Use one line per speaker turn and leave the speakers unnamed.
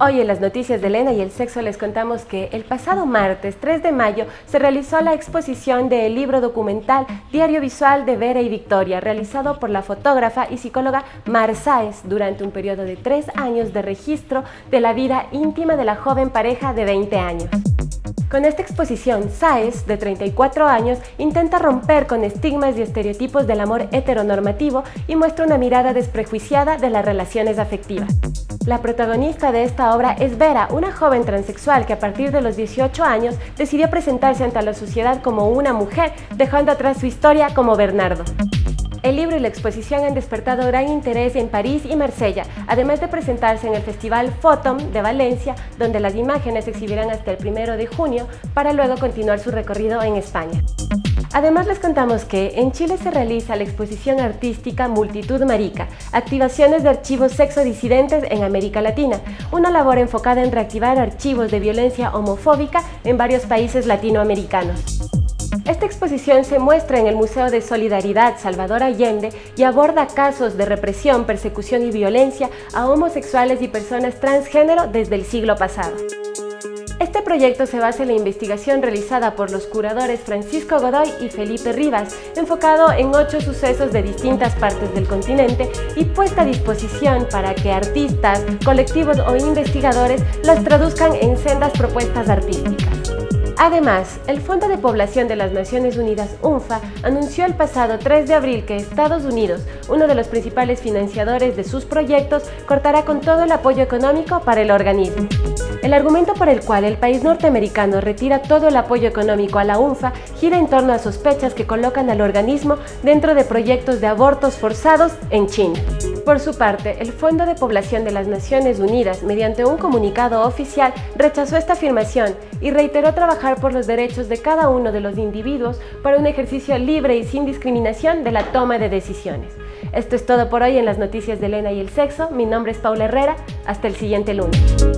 Hoy en las noticias de Elena y el sexo les contamos que el pasado martes 3 de mayo se realizó la exposición del libro documental Diario Visual de Vera y Victoria, realizado por la fotógrafa y psicóloga Mar Sáez durante un periodo de tres años de registro de la vida íntima de la joven pareja de 20 años. Con esta exposición, Sáez, de 34 años, intenta romper con estigmas y estereotipos del amor heteronormativo y muestra una mirada desprejuiciada de las relaciones afectivas. La protagonista de esta obra es Vera, una joven transexual que a partir de los 18 años decidió presentarse ante la sociedad como una mujer, dejando atrás su historia como Bernardo. El libro y la exposición han despertado gran interés en París y Marsella, además de presentarse en el Festival Photom de Valencia, donde las imágenes se exhibirán hasta el 1 de junio, para luego continuar su recorrido en España. Además les contamos que en Chile se realiza la exposición artística Multitud Marica, activaciones de archivos sexodisidentes en América Latina, una labor enfocada en reactivar archivos de violencia homofóbica en varios países latinoamericanos. Esta exposición se muestra en el Museo de Solidaridad Salvador Allende y aborda casos de represión, persecución y violencia a homosexuales y personas transgénero desde el siglo pasado. Este proyecto se basa en la investigación realizada por los curadores Francisco Godoy y Felipe Rivas, enfocado en ocho sucesos de distintas partes del continente y puesta a disposición para que artistas, colectivos o investigadores las traduzcan en sendas propuestas artísticas. Además, el Fondo de Población de las Naciones Unidas, UNFA, anunció el pasado 3 de abril que Estados Unidos, uno de los principales financiadores de sus proyectos, cortará con todo el apoyo económico para el organismo. El argumento por el cual el país norteamericano retira todo el apoyo económico a la UNFA gira en torno a sospechas que colocan al organismo dentro de proyectos de abortos forzados en China. Por su parte, el Fondo de Población de las Naciones Unidas, mediante un comunicado oficial, rechazó esta afirmación y reiteró trabajar por los derechos de cada uno de los individuos para un ejercicio libre y sin discriminación de la toma de decisiones. Esto es todo por hoy en las noticias de Elena y el sexo. Mi nombre es Paula Herrera. Hasta el siguiente lunes.